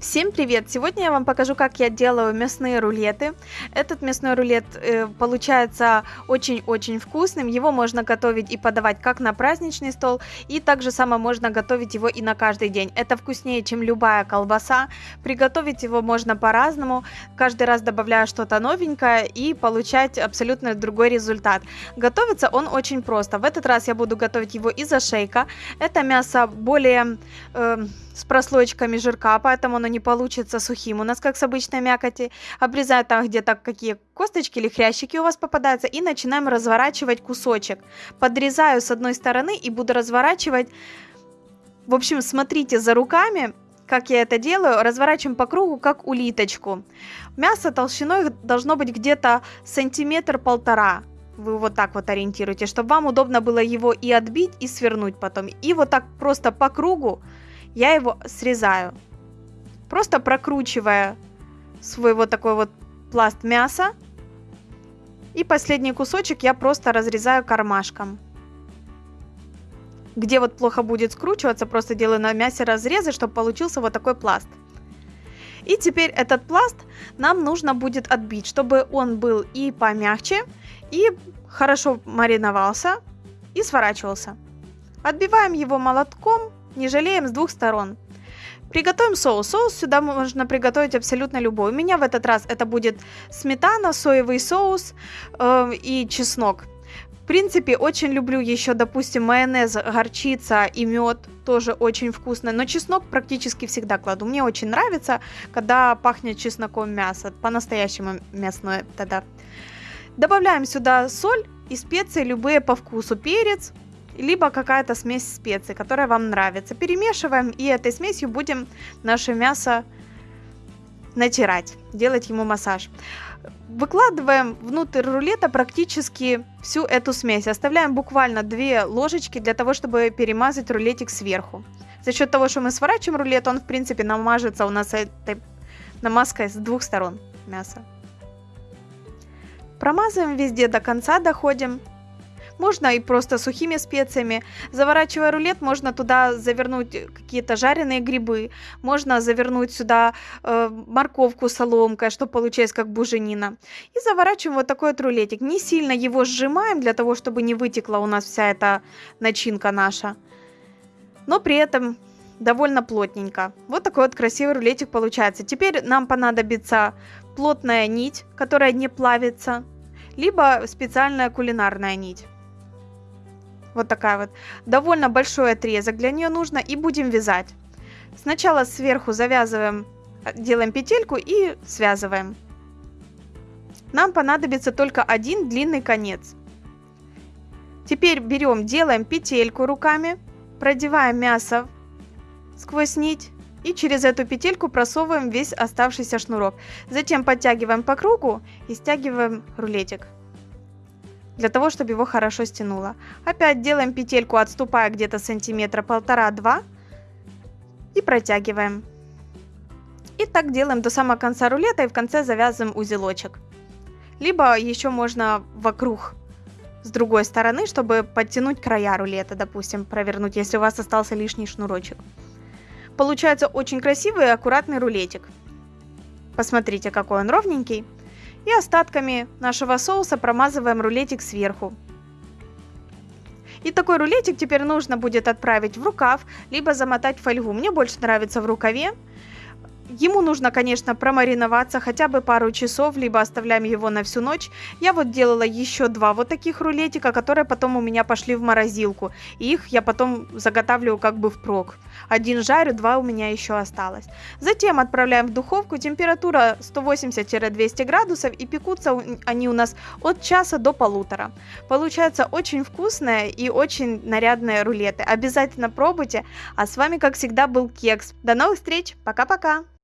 Всем привет! Сегодня я вам покажу, как я делаю мясные рулеты. Этот мясной рулет э, получается очень-очень вкусным. Его можно готовить и подавать как на праздничный стол, и также само можно готовить его и на каждый день. Это вкуснее, чем любая колбаса. Приготовить его можно по-разному, каждый раз добавляя что-то новенькое и получать абсолютно другой результат. Готовится он очень просто. В этот раз я буду готовить его из ошейка. Это мясо более... Э, с прослойками жирка, поэтому оно не получится сухим у нас, как с обычной мякоти. Обрезаю там где-то какие косточки или хрящики у вас попадаются и начинаем разворачивать кусочек. Подрезаю с одной стороны и буду разворачивать. В общем, смотрите за руками, как я это делаю, разворачиваем по кругу, как улиточку. Мясо толщиной должно быть где-то сантиметр-полтора. Вы вот так вот ориентируете, чтобы вам удобно было его и отбить, и свернуть потом. И вот так просто по кругу я его срезаю. Просто прокручивая свой вот такой вот пласт мяса. И последний кусочек я просто разрезаю кармашком. Где вот плохо будет скручиваться, просто делаю на мясе разрезы, чтобы получился вот такой пласт. И теперь этот пласт нам нужно будет отбить, чтобы он был и помягче, и хорошо мариновался, и сворачивался. Отбиваем его молотком не жалеем с двух сторон. Приготовим соус. Соус сюда можно приготовить абсолютно любой. У меня в этот раз это будет сметана, соевый соус э, и чеснок. В принципе, очень люблю еще, допустим, майонез, горчица и мед. Тоже очень вкусно. Но чеснок практически всегда кладу. Мне очень нравится, когда пахнет чесноком мясо. По-настоящему мясное тогда. Добавляем сюда соль и специи любые по вкусу. Перец, либо какая-то смесь специй, которая вам нравится. Перемешиваем и этой смесью будем наше мясо натирать, делать ему массаж. Выкладываем внутрь рулета практически всю эту смесь. Оставляем буквально 2 ложечки для того, чтобы перемазать рулетик сверху. За счет того, что мы сворачиваем рулет, он в принципе намажется у нас этой намазкой с двух сторон мяса. Промазываем везде до конца, доходим. Можно и просто сухими специями. Заворачивая рулет, можно туда завернуть какие-то жареные грибы. Можно завернуть сюда э, морковку соломкой, что получается как буженина. И заворачиваем вот такой вот рулетик. Не сильно его сжимаем, для того, чтобы не вытекла у нас вся эта начинка наша. Но при этом довольно плотненько. Вот такой вот красивый рулетик получается. Теперь нам понадобится плотная нить, которая не плавится, либо специальная кулинарная нить. Вот такая вот. Довольно большой отрезок для нее нужно. И будем вязать. Сначала сверху завязываем, делаем петельку и связываем. Нам понадобится только один длинный конец. Теперь берем, делаем петельку руками, продеваем мясо сквозь нить и через эту петельку просовываем весь оставшийся шнурок. Затем подтягиваем по кругу и стягиваем рулетик для того, чтобы его хорошо стянуло. Опять делаем петельку, отступая где-то сантиметра полтора-два и протягиваем. И так делаем до самого конца рулета и в конце завязываем узелочек. Либо еще можно вокруг с другой стороны, чтобы подтянуть края рулета, допустим, провернуть, если у вас остался лишний шнурочек. Получается очень красивый и аккуратный рулетик. Посмотрите, какой он ровненький. И остатками нашего соуса промазываем рулетик сверху. И такой рулетик теперь нужно будет отправить в рукав, либо замотать в фольгу. Мне больше нравится в рукаве. Ему нужно, конечно, промариноваться хотя бы пару часов, либо оставляем его на всю ночь. Я вот делала еще два вот таких рулетика, которые потом у меня пошли в морозилку. И их я потом заготавливаю как бы впрок. Один жарю, два у меня еще осталось. Затем отправляем в духовку. Температура 180-200 градусов и пекутся они у нас от часа до полутора. Получается очень вкусные и очень нарядные рулеты. Обязательно пробуйте. А с вами, как всегда, был Кекс. До новых встреч. Пока-пока.